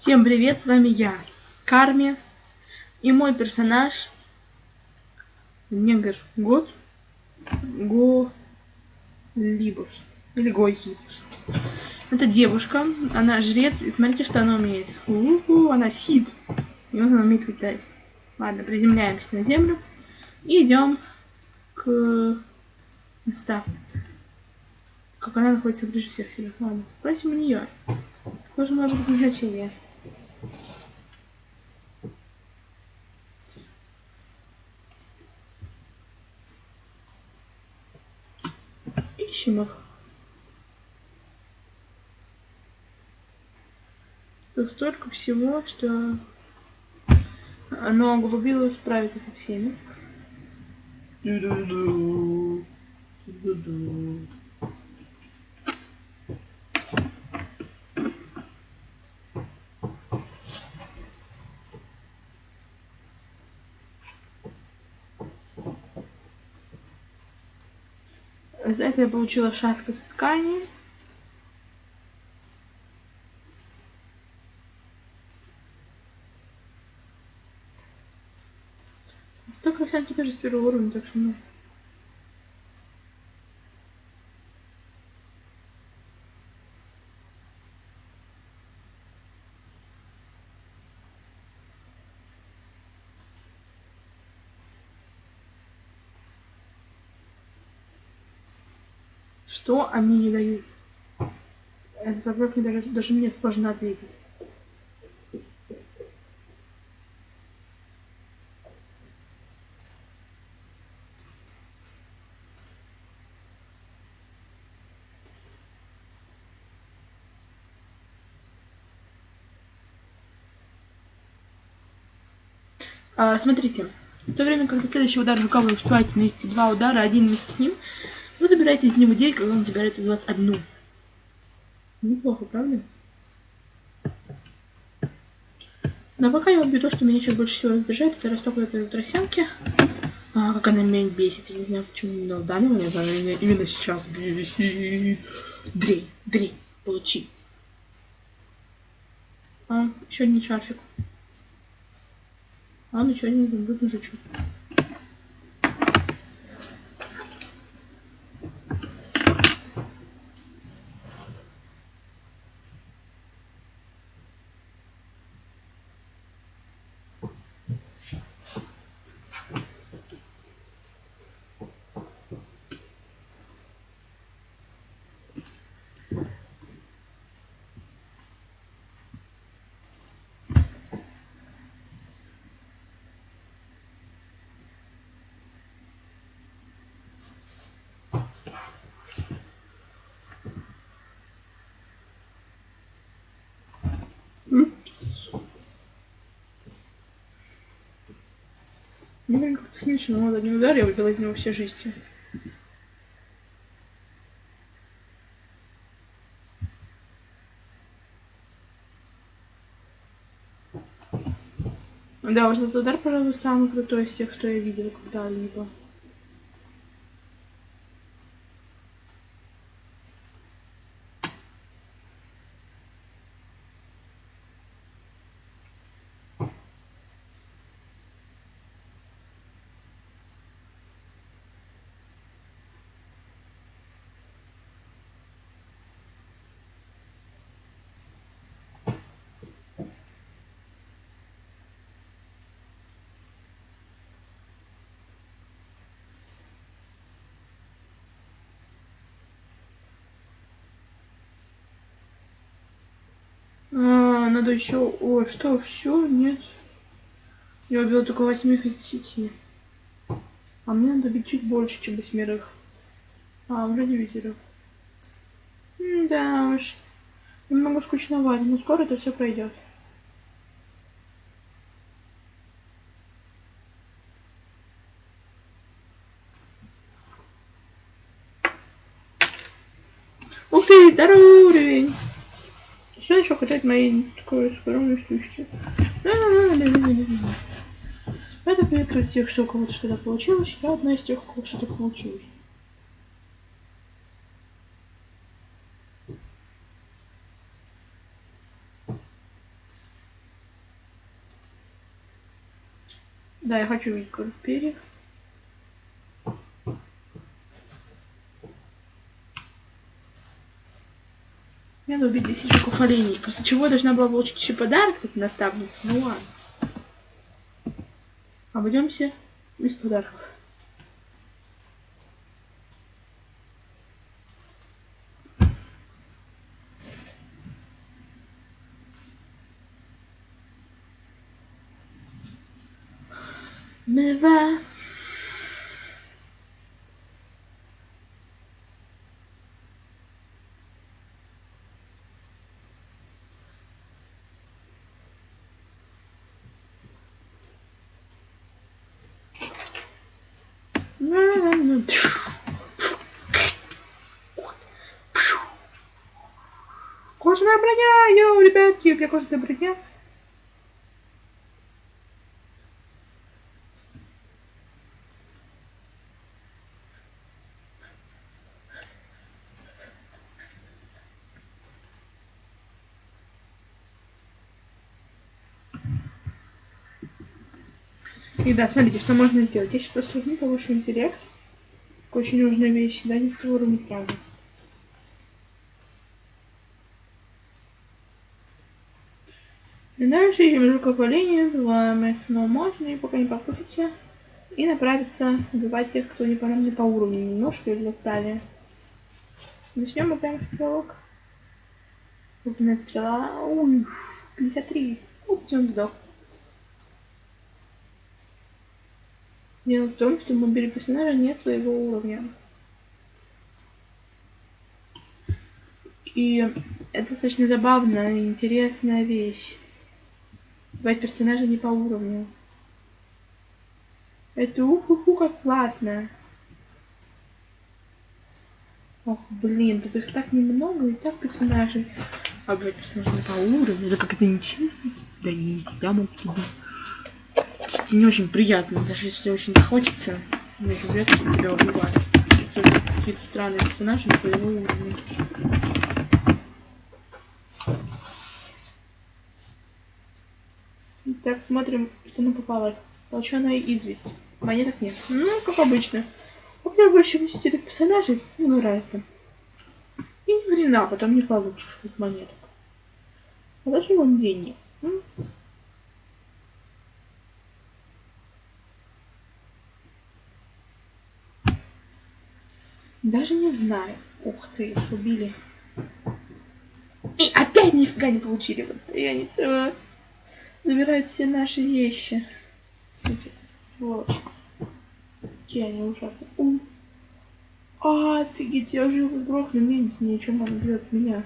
Всем привет, с вами я, Карми, и мой персонаж Негр Год Го Либус или Гойхибус. Это девушка, она жрец, и смотрите, что она умеет. У -у -у, она сид, и она умеет летать. Ладно, приземляемся на землю и идем к наставнице. Как она находится ближе всех. Ладно, спросим у нее. Какое может быть назначение? Ищем их. Тут столько всего, что оно углубилось справиться со всеми. Ду-ду-ду. Ду-ду. За это я получила шарф из ткани. Столько всяких тоже с первого уровня, так что ну. Что они не дают? Этот вопрос мне даже, даже мне сложно ответить. А, смотрите, в то время, когда следующий удар рука вы успеваете нанести два удара, один вместе с ним, забираете из него 9, когда он забирает из вас одну. Неплохо, правда? Но пока я убью то, что меня сейчас больше всего раздражает, это росток этой тросянки. А, как она меня бесит, я не знаю почему, но в данный момент она меня именно сейчас бесит. Дрей, дрей, получи. А, еще один шарфик. А, ну один будет мужичок. Мне как-то смешно, вот один удар, я выбила из него все жести. Да, вот этот удар, пожалуй, самый крутой из всех, что я видела когда-либо. А, надо еще... О, что, все? Нет. Я убила только из десяти. А мне надо бить чуть больше, чем восьмерых. А, уже девятерых. Да уж. Немного скучновато, но скоро это все пройдет. Хочу хотят мои такой скромной. Это привет тех, что у кого-то что-то получилось. Я одна из тех, у кого что-то получилось. Да, я хочу видеть перьев. Надо убить 10 жуков оленей. После чего я должна была получить еще подарок от наставницы. Ну ладно. Обойдемся без подарков. Mywa. Кожаная броня, йоу, ребятки, у меня кожаная броня. И да, смотрите, что можно сделать. Я сейчас посмотрю повышу интеллект. Очень нужная вещь, да, не в уровне сразу. Дальше ищем рукополение вами. Но можно и пока не покушайте. И направиться убивать тех, кто не по нам не по уровню немножко или далее. Начнем мы прямо с стрелок. Огненная стрела. Ой, 53. Упс, он сдох. Дело в том, что у мобили персонажа нет своего уровня. И это достаточно забавная и интересная вещь. Бывать персонажа не по уровню. Это уху-ху как классно. Ох, блин, тут их так немного, и так персонажей. А бывать персонажа не по уровню, это как-то нечестно. Да не, я могу тебя все-таки не очень приятно, даже если очень хочется. Мне же вряд тебя убивают. Какие-то странные персонажи на твоего уровня. Так, смотрим, что нам попалось. Толченая известь. Монеток нет. Ну, как обычно. Во-первых, больше 10 персонажей, ну, разно. И ни хрена потом не получишь из монеток. А даже вон деньги. Даже не знаю. Ух ты, убили. И опять нифига не получили. Вот я не то. Забирают все наши вещи. Супер. Сволочь. Какие они ужасные. У. А, офигеть, я уже его сброхну, меньше ничего он бьет меня.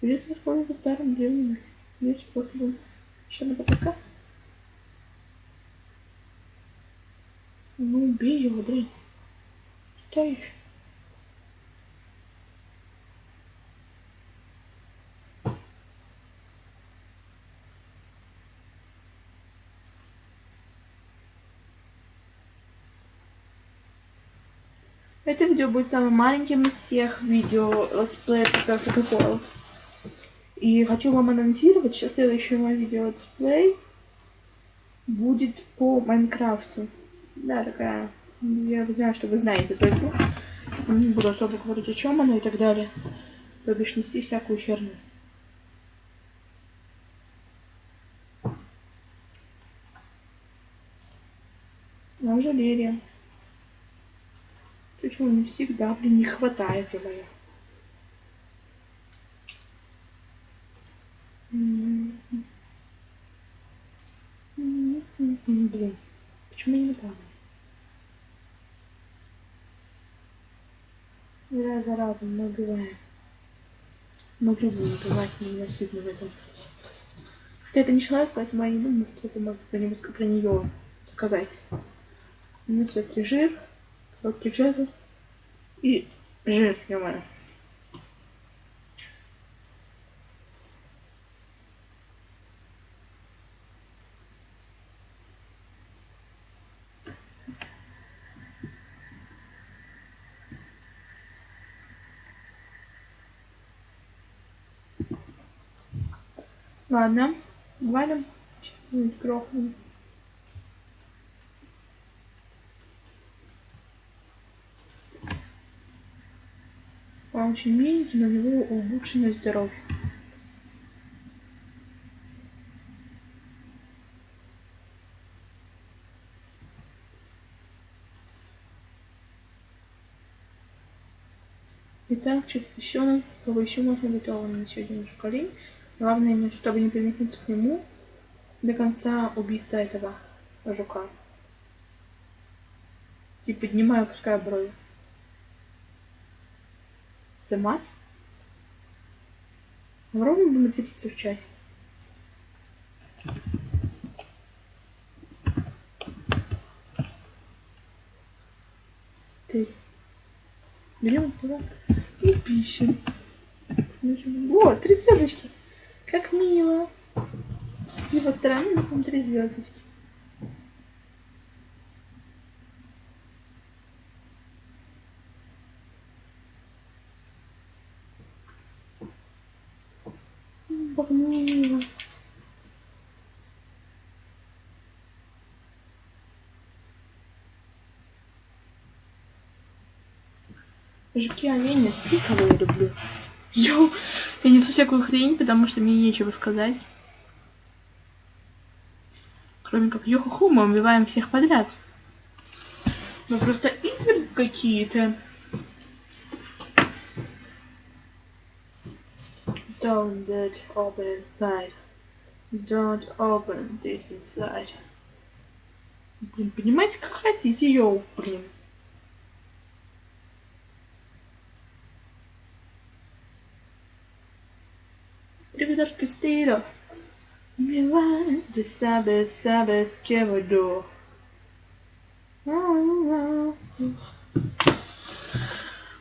Придется воспользоваться старым древним вещь способом. Еще на потока. Ну, убей его, дрянь стоишь? Это видео будет самым маленьким из всех видео летсплея по фотокол. И хочу вам анонсировать, что следующее мое видео летсплей будет по Майнкрафту. Да, такая я знаю, что вы знаете эту. Не буду особо говорить, о чем она и так далее. То бишь нести всякую херню. Ты чего, не всегда, блин, не хватает, говоря. Блин, почему я не помню? Раз за разом мы убиваем. Мы любим убивать ненасильно в этом. Хотя это не человек, поэтому я не думаю, что это про, него, про нее сказать. Ну, все-таки жир, короткий жезл и жир, ё-моё. Ладно, валим. Грохнем. Очень миленький, но у него улучшенное здоровье. Итак, что-то еще, кого еще можно готово на сегодня уже колень. Главное, чтобы не приникнуть к нему до конца убийства этого жука. И поднимаю, опускаю брови. Это мать? Попробуем материться в чате. Ты. Берем туда и пишем. Вот, три звездочки. Как мило. С его стороны потом три звездочки. Мило. Жуки оленя, те, кого я люблю. Йоу, я несу всякую хрень, потому что мне нечего сказать. Кроме как йоху мы убиваем всех подряд. Мы просто изверги какие-то. Don't let open inside. Don't open it inside. Блин, понимаете, как хотите, йоу, блин. Ребятушки, стило. Милан, de sabes, sabes que voy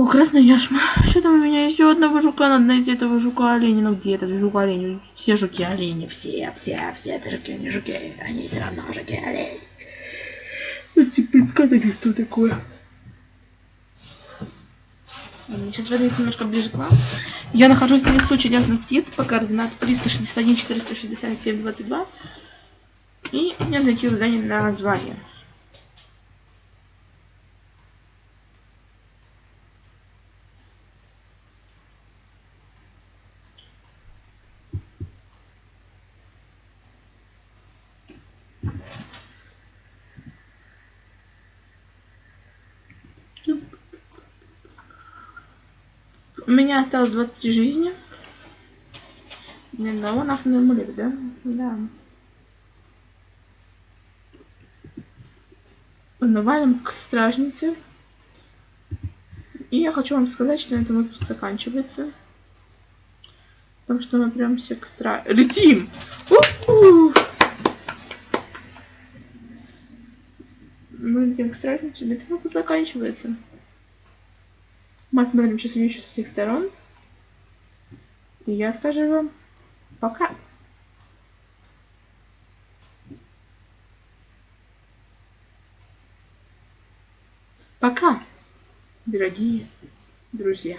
О, красная яшма. Что там у меня еще одного жука? Надо найти этого жука оленя. Ну где этот жук олень? Все жуки олени. Все, все, все это жуки, не жуки. Они все равно жуки олени. Эти предсказали, что такое. Сейчас вернусь немножко ближе к вам. Я нахожусь на лесу чудесных птиц по координату 361 467 22. И я найти задание на название. У меня осталось 23 жизни. Ни одного нахрен амулет, да? Да. Навалим к стражнице. И я хочу вам сказать, что на этом выпуск заканчивается. Потому что мы прям все к стра... Летим! У-у-у! Мы летим к стражнице, на этом выпуск заканчивается. Мы смотрим еще со всех сторон. И я скажу вам пока. Пока, дорогие друзья.